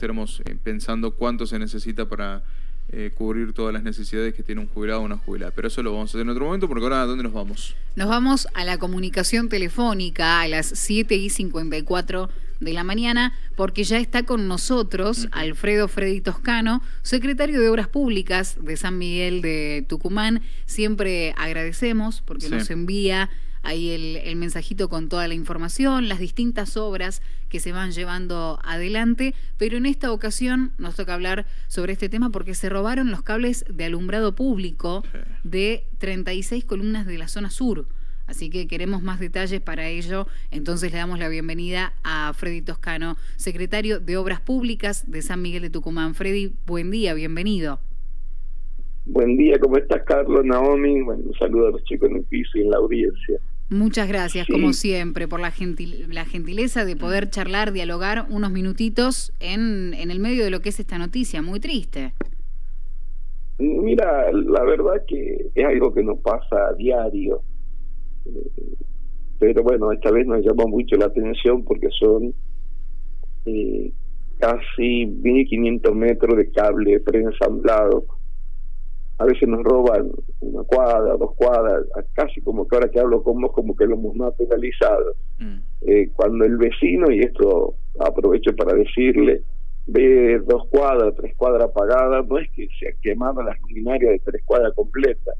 estaremos eh, pensando cuánto se necesita para eh, cubrir todas las necesidades que tiene un jubilado o una jubilada. Pero eso lo vamos a hacer en otro momento, porque ahora ¿a dónde nos vamos? Nos vamos a la comunicación telefónica a las 7 y 54 de la mañana, porque ya está con nosotros Alfredo Freddy Toscano, secretario de Obras Públicas de San Miguel de Tucumán. Siempre agradecemos porque nos envía ahí el, mensajito con toda la información, las distintas obras que se van llevando adelante, pero en esta ocasión nos toca hablar sobre este tema porque se robaron los cables de alumbrado público de 36 columnas de la zona sur. Así que queremos más detalles para ello. Entonces le damos la bienvenida a Freddy Toscano, secretario de Obras Públicas de San Miguel de Tucumán. Freddy, buen día, bienvenido. Buen día, ¿cómo estás, Carlos, Naomi? Bueno, un saludo a los chicos en el piso y en la audiencia. Muchas gracias, como siempre, por la, la gentileza de poder charlar, dialogar unos minutitos en, en el medio de lo que es esta noticia, muy triste. Mira, la verdad que es algo que nos pasa a diario, pero bueno, esta vez nos llama mucho la atención porque son eh, casi 1500 metros de cable preensamblado a veces nos roban una cuadra, dos cuadras, casi como que ahora que hablo con vos, como que lo hemos más penalizado. Mm. Eh, cuando el vecino, y esto aprovecho para decirle, ve dos cuadras, tres cuadras apagadas, no es que se ha quemado las luminarias de tres cuadras completas.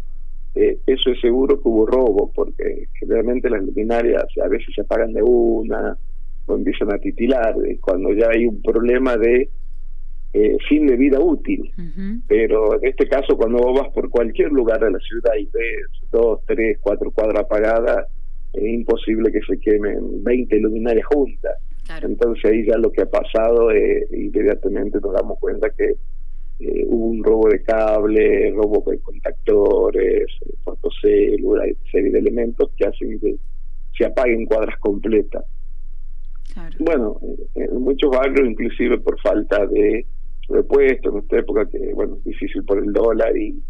Eh, eso es seguro que hubo robo, porque generalmente las luminarias a veces se apagan de una o empiezan a titilar. Cuando ya hay un problema de eh, fin de vida útil. Pero en este caso, cuando vos vas por cualquier lugar de la ciudad y ves dos, tres, cuatro cuadras apagadas, es imposible que se quemen 20 luminarias juntas. Entonces ahí ya lo que ha pasado, eh, inmediatamente nos damos cuenta que eh, hubo un robo de cable, robo de contactores, fotocélulas, serie de elementos que hacen que se apaguen cuadras completas. Bueno, en muchos barrios, inclusive por falta de repuestos en esta época que, bueno, es difícil por el dólar y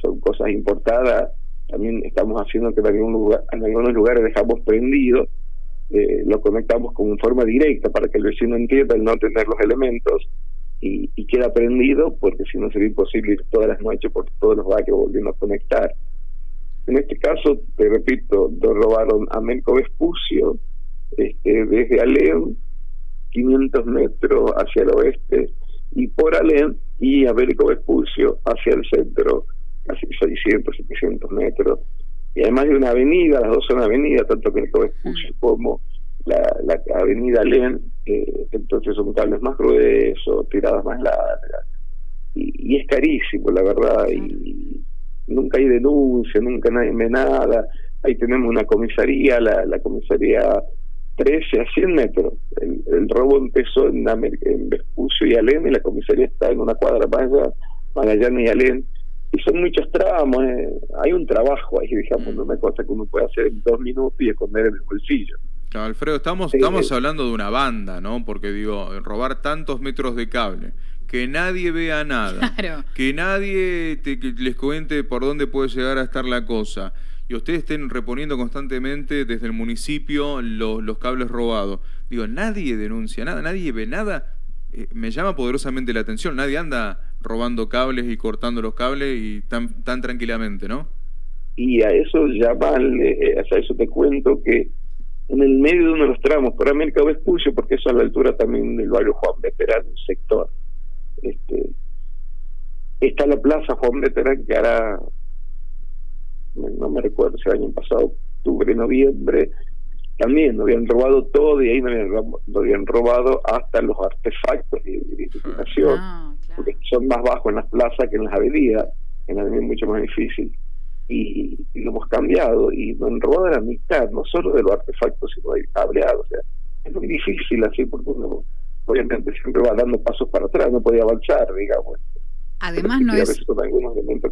son cosas importadas. También estamos haciendo que en, en algunos lugares dejamos prendido, eh, lo conectamos con forma directa para que el vecino entienda el no tener los elementos y, queda prendido, porque si no sería imposible ir todas las noches por todos los barrios volviendo a conectar. En este caso, te repito, nos robaron a Melco Vespucio este, desde Alem, 500 metros hacia el oeste, y por Alén y Américo Vespucio hacia el centro, casi 600, 700 metros. Y además de una avenida, las dos son avenidas, tanto Américo Vespucio mm. como la, la avenida Alén, eh, entonces son cables más gruesos, tiradas más largas. Y, es carísimo, la verdad, y nunca hay denuncia, nunca nadie ve nada. Ahí tenemos una comisaría, la, la comisaría 13 a 100 metros. El, robo empezó en, en Vespucio y Alén y la comisaría está en una cuadra más allá, Magallanes y Alén. Y son muchos tramos, eh. hay un trabajo ahí, digamos, no una cosa que uno puede hacer en dos minutos y esconder en el bolsillo. Alfredo, estamos, estamos hablando de una banda, ¿no? Porque digo, robar tantos metros de cable, que nadie vea nada, que nadie te, que les cuente por dónde puede llegar a estar la cosa y ustedes estén reponiendo constantemente desde el municipio los, los cables robados. Digo, nadie denuncia nada, nadie ve nada. Eh, me llama poderosamente la atención. Nadie anda robando cables y cortando los cables y tan, tan tranquilamente, ¿no? Y a eso llaman, eh, a eso te cuento que en el medio de uno de los tramos, por América Vespucio, porque eso a la altura también del barrio Juan Veterán, sector, este, está la plaza Juan Veterán que no me recuerdo si el año pasado, octubre, noviembre, también nos habían robado todo y ahí nos habían, robado hasta los artefactos de identificación, ah, porque son más bajos en las plazas que en las avenidas, en las avenidas es mucho más difícil. Y, lo hemos cambiado y nos han robado la mitad, no solo de los artefactos, sino de cableado. O sea, es muy difícil así porque uno obviamente siempre va dando pasos para atrás, no podía avanzar, digamos. Además no es...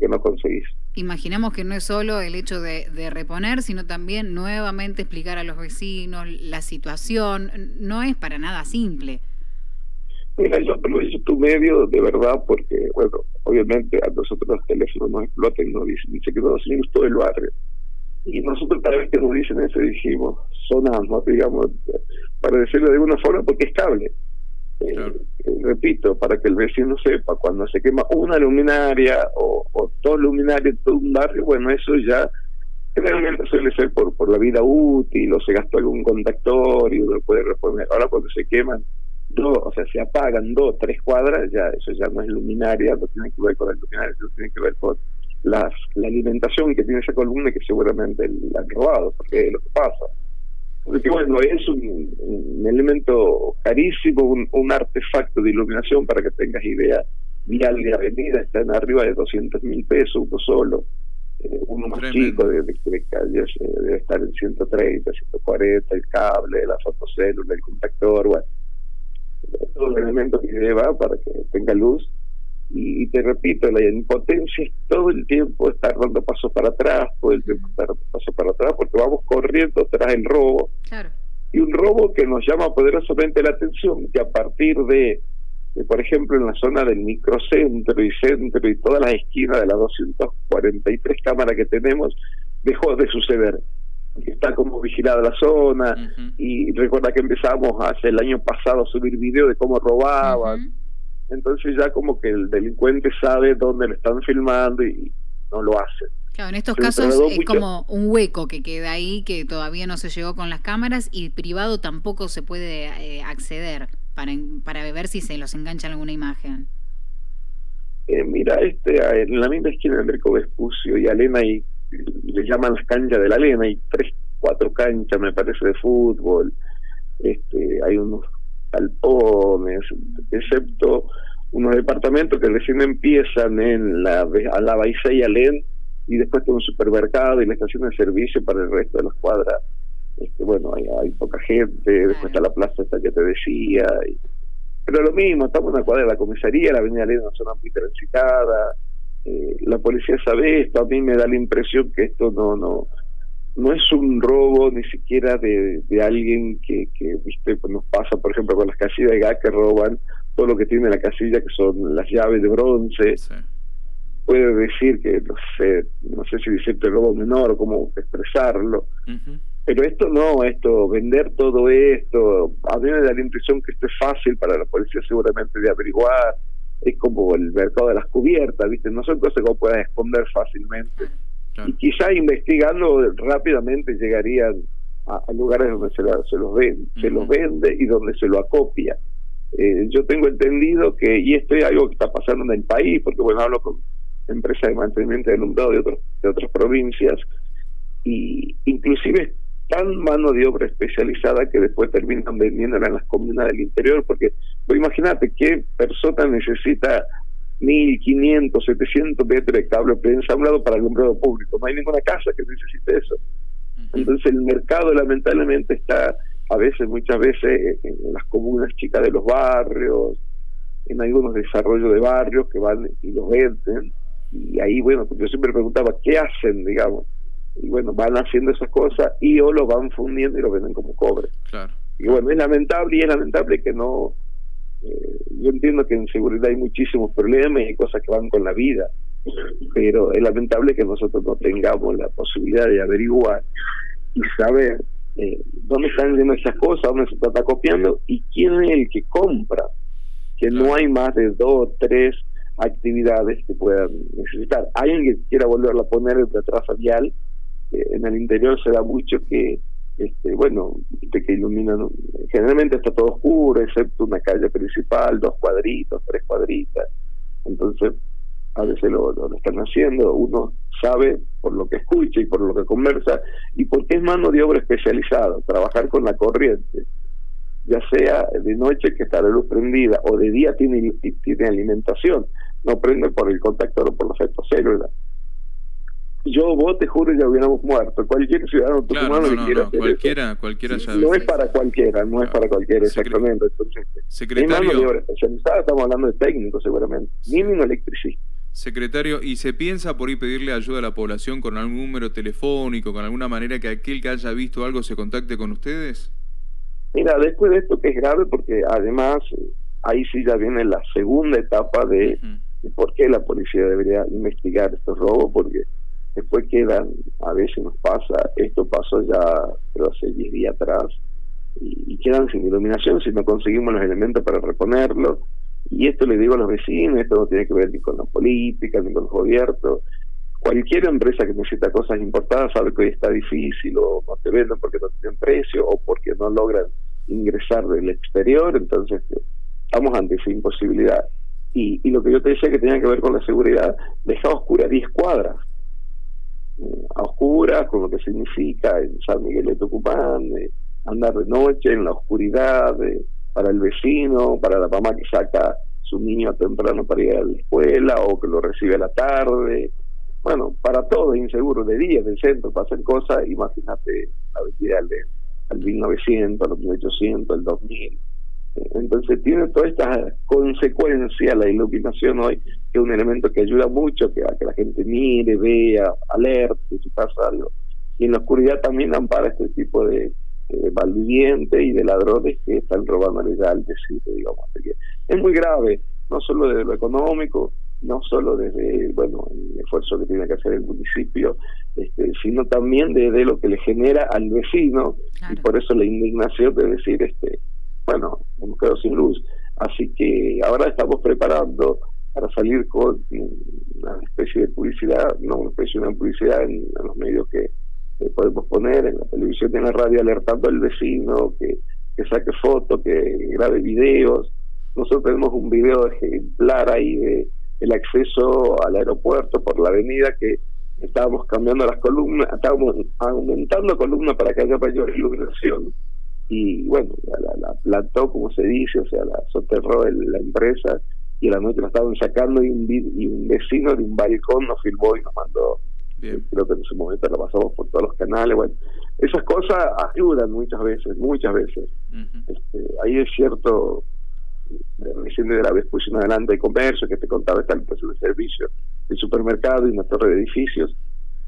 que no conseguís. Imaginamos que no es solo el hecho de, reponer, sino también nuevamente explicar a los vecinos la situación. No es para nada simple. Mira, yo aprovecho tu medio de verdad porque, bueno, obviamente a nosotros los teléfonos nos explotan y nos dicen, dice que seguimos todo el barrio. Y nosotros cada vez que nos dicen eso dijimos, sonamos, digamos, para decirlo de alguna forma, porque es cable Eh, repito, para que el vecino sepa, cuando se quema una luminaria o, dos luminarias de un barrio, bueno, eso ya realmente suele ser por, por la vida útil o se gastó algún contactor y uno lo puede reponer. Ahora cuando se queman dos, o sea, se apagan dos, tres cuadras, ya eso ya no es luminaria, no tiene que ver con la luminaria, eso tiene que ver con las, la alimentación que tiene esa columna que seguramente la han robado, porque es lo que pasa. Porque bueno, es un, elemento carísimo, un, artefacto de iluminación, para que tengas idea, vial de avenida, está en arriba de 200 mil pesos, uno solo. Eh, uno más chico de, de, calles eh, debe estar en 130, 140, el cable, la fotocélula, el contactor, bueno, todo el elemento que lleva para que tenga luz y, te repito, la impotencia es todo el tiempo estar dando pasos para atrás, todo el tiempo estar dando pasos para atrás, porque vamos corriendo tras el robo. Y un robo que nos llama poderosamente la atención, que a partir de, por ejemplo, en la zona del microcentro y centro y todas las esquinas de las 243 cámaras que tenemos, dejó de suceder. Está como vigilada la zona. Y recuerda que empezamos hace el año pasado a subir videos de cómo robaban entonces ya como que el delincuente sabe dónde lo están filmando y no lo hace. Claro, en estos casos es como un hueco que queda ahí que todavía no se llegó con las cámaras y privado tampoco se puede eh, acceder para, para ver si se los engancha alguna imagen. Eh, mira, este en la misma esquina de Enrico Vespucio y Alena y le llaman las canchas de la Alena, hay tres, cuatro canchas me parece de fútbol, este hay unos galpones, excepto unos departamentos que recién empiezan en la, a la Baisei y Alén, y después todo un supermercado y la estación de servicio para el resto de las cuadras. Este, bueno, hay, hay poca gente, después está la plaza esta que te decía. pero lo mismo, estamos en una cuadra de la comisaría, la avenida Alén es una zona muy transitada, eh, la policía sabe esto, a mí me da la impresión que esto no, no, no es un robo ni siquiera de, de alguien que, que viste pues nos pasa por ejemplo con las casillas de gas que roban todo lo que tiene la casilla que son las llaves de bronce. Puede decir que no sé no sé si decirte robo menor o cómo expresarlo pero esto no esto vender todo esto a mí me da la impresión que esto es fácil para la policía seguramente de averiguar. Es como el mercado de las cubiertas viste no son cosas que puedas esconder fácilmente y quizá investigando rápidamente llegarían a, lugares donde se, se los vende, se los vende y donde se lo acopia. Eh, yo tengo entendido que, y esto es algo que está pasando en el país, porque bueno, hablo con empresas de mantenimiento de alumbrado de, otros, de otras provincias, y inclusive tan mano de obra especializada que después terminan vendiéndola en las comunas del interior, porque pues, imagínate qué persona necesita 1.500, 700 metros de cable preensamblado para el alumbrado público. No hay ninguna casa que necesite eso. Entonces el mercado lamentablemente está a veces, muchas veces, en las comunas chicas de los barrios, en algunos desarrollos de barrios que van y los venden. Y ahí, bueno, yo siempre preguntaba, ¿qué hacen, digamos? Y bueno, van haciendo esas cosas y o lo van fundiendo y lo venden como cobre. Claro. Y bueno, es lamentable y es lamentable que no eh, yo entiendo que en seguridad hay muchísimos problemas y cosas que van con la vida, pero es lamentable que nosotros no tengamos la posibilidad de averiguar y saber eh, dónde están yendo esas cosas, dónde se está copiando y quién es el que compra, que no hay más de dos o tres actividades que puedan necesitar. Alguien que quiera volverla a poner de traza vial, eh, en el interior se da mucho que este, bueno, que iluminan, generalmente está todo oscuro, excepto una calle principal, dos cuadritos, tres cuadritas, entonces a veces lo, lo, están haciendo, uno sabe por lo que escucha y por lo que conversa, y porque es mano de obra especializada, trabajar con la corriente, ya sea de noche que está la luz prendida o de día tiene, tiene alimentación, no prende por el contactor o por los fotocélulas yo, vos, te juro, ya hubiéramos muerto. Cualquier ciudadano claro, no, no, no, cualquiera, cualquiera No es para cualquiera, no es para cualquiera, exactamente. Entonces, secretario, estamos hablando de técnicos seguramente, mínimo electricista. Secretario, ¿y se piensa por ahí pedirle ayuda a la población con algún número telefónico, con alguna manera que aquel que haya visto algo se contacte con ustedes? Mira, después de esto que es grave, porque además eh, ahí sí ya viene la segunda etapa de, de por qué la policía debería investigar estos robos, porque después quedan, a veces nos pasa, esto pasó ya, pero hace 10 días atrás, y, quedan sin iluminación si no conseguimos los elementos para reponerlo. Y esto le digo a los vecinos, esto no tiene que ver ni con la política, ni con los gobiernos. Cualquier empresa que necesita cosas importadas sabe que hoy está difícil o no te venden porque no tienen precio o porque no logran ingresar del exterior, entonces estamos ante esa imposibilidad. Y, y lo que yo te decía que tenía que ver con la seguridad, deja oscura 10 cuadras a oscuras, con lo que significa en San Miguel de Tucumán, andar de noche en la oscuridad, para el vecino, para la mamá que saca su niño temprano para ir a la escuela o que lo recibe a la tarde. Bueno, para todo inseguro, de día, del centro, para hacer cosas, imagínate la vida al 1900, al 1800, al 2000 entonces tiene toda esta consecuencia la iluminación hoy, que es un elemento que ayuda mucho que a que la gente mire, vea, alerte si pasa algo. Y en la oscuridad también ampara este tipo de, de y de ladrones que están robando de sitio, digamos. es muy grave, no solo desde lo económico, no solo desde bueno el esfuerzo que tiene que hacer el municipio, este, sino también desde lo que le genera al vecino, y por eso la indignación de decir, este bueno, hemos quedado sin luz. Así que ahora estamos preparando para salir con una especie de publicidad, no una especie de publicidad en, los medios que, podemos poner, en la televisión y en la radio, alertando al vecino que, que saque fotos, que grabe videos. Nosotros tenemos un video ejemplar ahí de el acceso al aeropuerto por la avenida que estábamos cambiando las columnas, estábamos aumentando columnas para que haya mayor iluminación y bueno, la, la, plantó, como se dice, o sea, la soterró la empresa y a la noche la estaban sacando y un, y un vecino de un balcón nos filmó y nos mandó. Creo que en ese momento la pasamos por todos los canales. Bueno, esas cosas ayudan muchas veces, muchas veces. este, ahí es cierto, recién de la vez puse adelante de comercio que te contaba está el precio de servicio, el supermercado y una torre de edificios.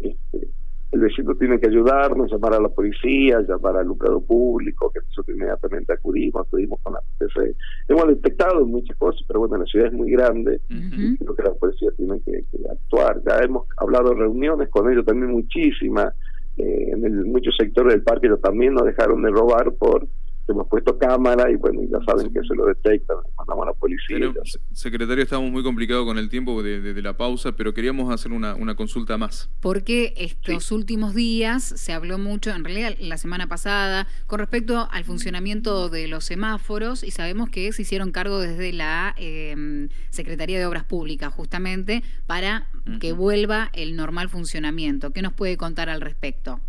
Este, el vecino tiene que ayudarnos, llamar a la policía, llamar al lucrado público, que nosotros inmediatamente acudimos, acudimos con la PC. Hemos detectado muchas cosas, pero bueno, la ciudad es muy grande, creo que la policía tiene que, actuar. Ya hemos hablado reuniones con ellos también muchísimas, eh, en el, muchos sectores del parque ellos también nos dejaron de robar por hemos puesto cámara y bueno, ya saben que se lo detectan, mandamos a la policía. secretario, estamos muy complicados con el tiempo de, la pausa, pero queríamos hacer una, una consulta más. Porque estos últimos días se habló mucho, en realidad la semana pasada, con respecto al funcionamiento de los semáforos y sabemos que se hicieron cargo desde la em, Secretaría de Obras Públicas justamente para que vuelva el normal funcionamiento. ¿Qué nos puede contar al respecto?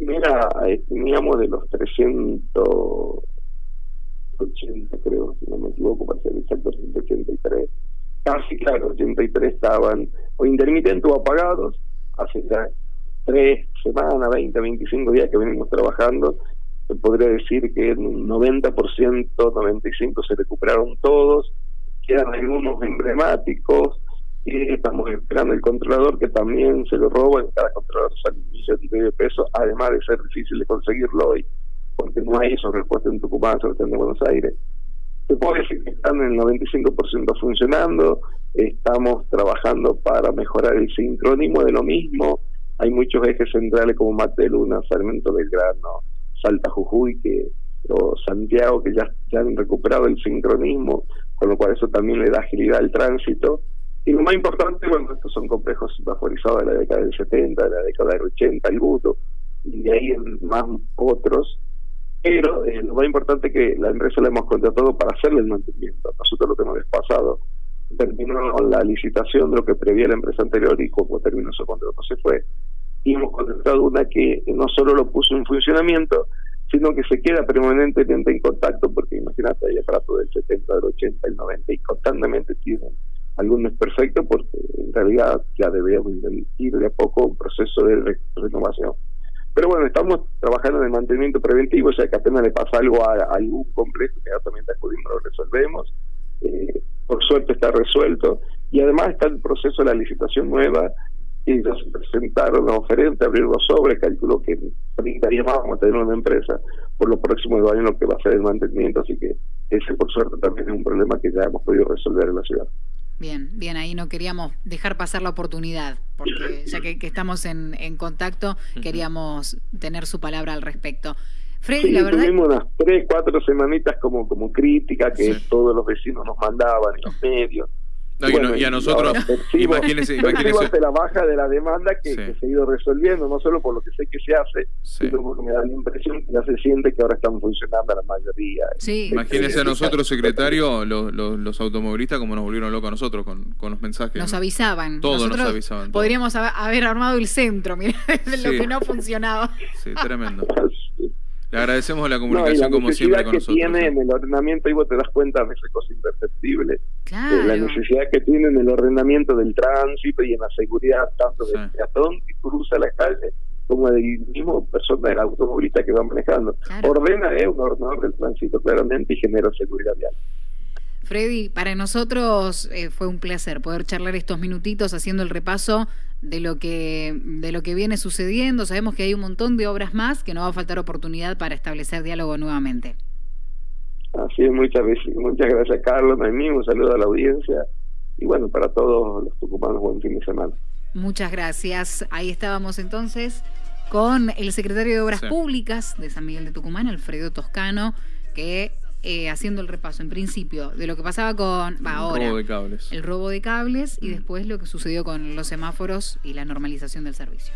Mira, teníamos de los 380, creo, si no me equivoco, para ser exacto, 183. Casi, claro, 83 estaban o intermitentes o apagados. Hace ya tres semanas, 20, 25 días que venimos trabajando. Se podría decir que en un 90%, 95% se recuperaron todos. Quedan algunos emblemáticos estamos esperando el controlador que también se lo roba, cada controlador sale un millón y medio de pesos, además de ser difícil de conseguirlo hoy, porque no hay esos repuestos en Tucumán, sobre todo en Buenos Aires. Se puede decir que están en el 95% funcionando, estamos trabajando para mejorar el sincronismo de lo mismo, hay muchos ejes centrales como Mate Luna, Sarmiento Belgrano, Salta Jujuy, que o Santiago, que ya, ya han recuperado el sincronismo, con lo cual eso también le da agilidad al tránsito y lo más importante, bueno, estos son complejos vaporizados de la década del 70, de la década del 80, el buto, y de ahí en más otros. Pero eh, lo más importante es que la empresa la hemos contratado para hacerle el mantenimiento. Nosotros lo que hemos pasado terminó la licitación de lo que prevía la empresa anterior y como terminó su contrato se fue. Y hemos contratado una que no solo lo puso en funcionamiento, sino que se queda permanentemente en contacto, porque imagínate, hay aparatos del 70, del 80, del 90 y constantemente tienen algún es perfecto porque en realidad ya debemos ir de a poco un proceso de renovación. Pero bueno, estamos trabajando en el mantenimiento preventivo, o sea que apenas le pasa algo a, algún complejo, inmediatamente acudimos, lo resolvemos. Eh, por suerte está resuelto y además está el proceso de la licitación nueva y ya se presentaron los oferentes, abrir los sobres, calculo que en 30 días más a tener una empresa por los próximos dos años lo que va a ser el mantenimiento, así que ese por suerte también es un problema que ya hemos podido resolver en la ciudad. Bien, bien, ahí no queríamos dejar pasar la oportunidad, porque ya que, estamos en, contacto, queríamos tener su palabra al respecto. Freddy, la verdad... Tuvimos unas tres, cuatro semanitas como, como crítica que todos los vecinos nos mandaban en los medios y, a nosotros, imagínense, imagínense. la baja de la demanda que, se ha ido resolviendo, no solo por lo que sé que se hace, sino porque me da la impresión que ya se siente que ahora están funcionando la mayoría. Sí. Imagínense a nosotros, secretario, los, los, automovilistas, como nos volvieron locos a nosotros con, con los mensajes. Nos avisaban. Todos nos avisaban. Podríamos haber armado el centro, mira, lo que no funcionaba. Sí, tremendo. Le agradecemos la comunicación como siempre con nosotros. La necesidad que tiene en el ordenamiento, y vos te das cuenta de esa cosa imperceptible, la necesidad que tiene en el ordenamiento del tránsito y en la seguridad tanto del peatón que cruza la calle como del mismo persona del automovilista que va manejando. Ordena, es un ordenador del tránsito claramente y genera seguridad vial. Freddy, para nosotros eh, fue un placer poder charlar estos minutitos haciendo el repaso de lo que de lo que viene sucediendo. Sabemos que hay un montón de obras más que no va a faltar oportunidad para establecer diálogo nuevamente. Así es, muchas veces, muchas gracias Carlos, a mí, un saludo a la audiencia y bueno, para todos los tucumanos, buen fin de semana. Muchas gracias. Ahí estábamos entonces con el secretario de Obras Públicas de San Miguel de Tucumán, Alfredo Toscano, que eh, haciendo el repaso, en principio, de lo que pasaba con ahora, el robo de cables, el robo de cables y después lo que sucedió con los semáforos y la normalización del servicio.